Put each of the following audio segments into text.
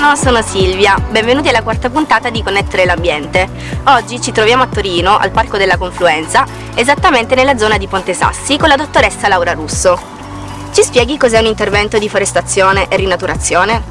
Buongiorno, sono Silvia, benvenuti alla quarta puntata di Connettere l'Ambiente. Oggi ci troviamo a Torino, al Parco della Confluenza, esattamente nella zona di Ponte Sassi, con la dottoressa Laura Russo. Ci spieghi cos'è un intervento di forestazione e rinaturazione?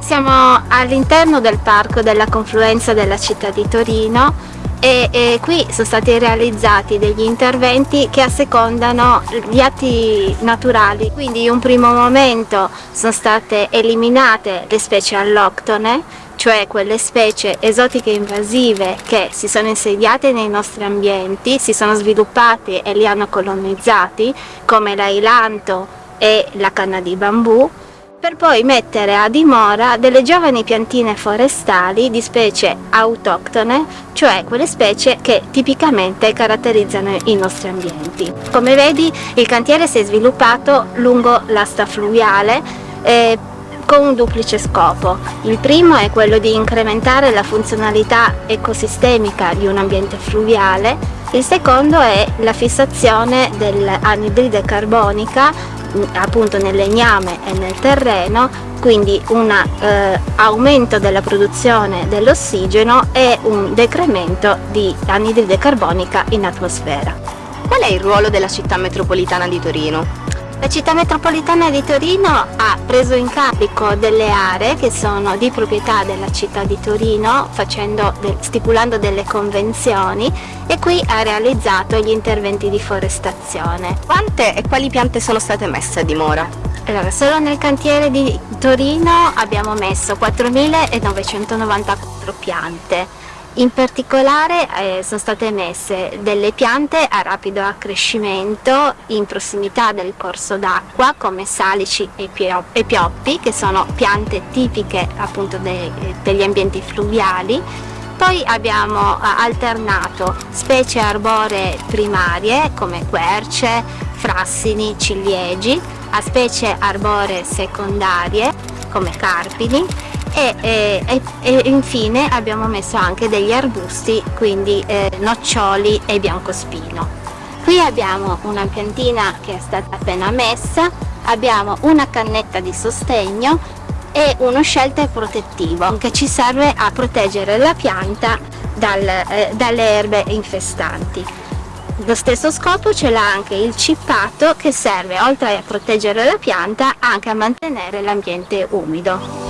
Siamo all'interno del Parco della Confluenza della città di Torino e, e, qui sono stati realizzati degli interventi che assecondano gli atti naturali. Quindi in un primo momento sono state eliminate le specie alloctone cioè quelle specie esotiche invasive che si sono insediate nei nostri ambienti, si sono sviluppate e li hanno colonizzati come l'ailanto e la canna di bambù per poi mettere a dimora delle giovani piantine forestali di specie autoctone, cioè quelle specie che tipicamente caratterizzano i nostri ambienti. Come vedi il cantiere si è sviluppato lungo l'asta fluviale eh, con un duplice scopo. Il primo è quello di incrementare la funzionalità ecosistemica di un ambiente fluviale, il secondo è la fissazione dell'anidride carbonica appunto nel legname e nel terreno quindi un eh, aumento della produzione dell'ossigeno e un decremento di anidride carbonica in atmosfera. Qual è il ruolo della città metropolitana di Torino? La città metropolitana di Torino ha preso in carico delle aree che sono di proprietà della città di Torino facendo, stipulando delle convenzioni e qui ha realizzato gli interventi di forestazione. Quante e quali piante sono state messe a dimora? Allora, solo nel cantiere di Torino abbiamo messo 4.994 piante in particolare eh, sono state messe delle piante a rapido accrescimento in prossimità del corso d'acqua come salici e, pioppi che sono piante tipiche appunto de degli ambienti fluviali. Poi abbiamo eh, alternato specie arboree primarie come querce, frassini, ciliegi a specie arboree secondarie come carpini e, e, e, infine abbiamo messo anche degli arbusti quindi eh, noccioli e biancospino. Qui abbiamo una piantina che è stata appena messa abbiamo una cannetta di sostegno e uno shelter protettivo che ci serve a proteggere la pianta dal, eh, dalle erbe infestanti. Lo stesso scopo ce l'ha anche il cippato che serve oltre a proteggere la pianta anche a mantenere l'ambiente umido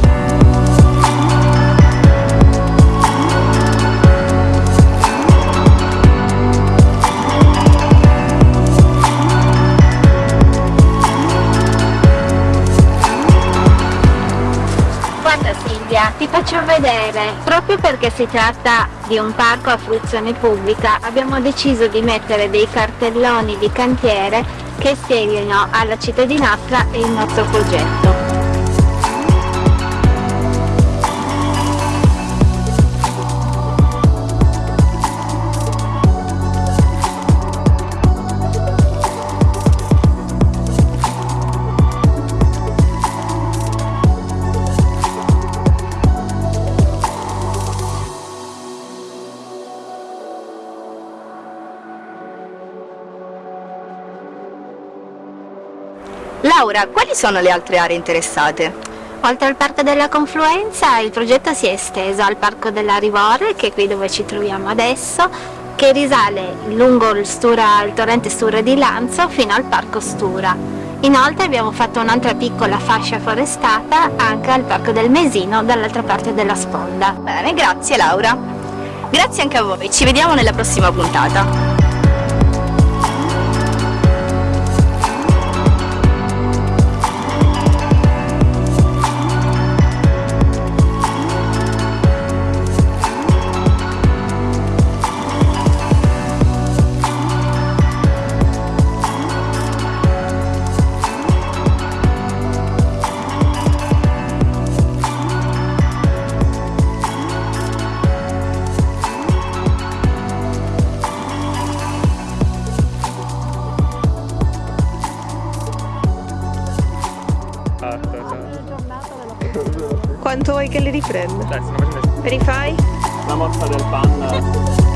ti faccio vedere. Proprio perché si tratta di un parco a fruizione pubblica abbiamo deciso di mettere dei cartelloni di cantiere che spieghino alla cittadinanza il nostro progetto Laura, quali sono le altre aree interessate? Oltre al Parco della Confluenza il progetto si è esteso al Parco della Rivorre, che è qui dove ci troviamo adesso, che risale lungo il, Stura, il torrente Stura di Lanzo fino al Parco Stura. Inoltre abbiamo fatto un'altra piccola fascia forestata anche al Parco del Mesino dall'altra parte della sponda. Bene, grazie Laura. Grazie anche a voi, ci vediamo nella prossima puntata. Quanto vuoi che li riprenda? Dai. Me li fai? La mossa del panda.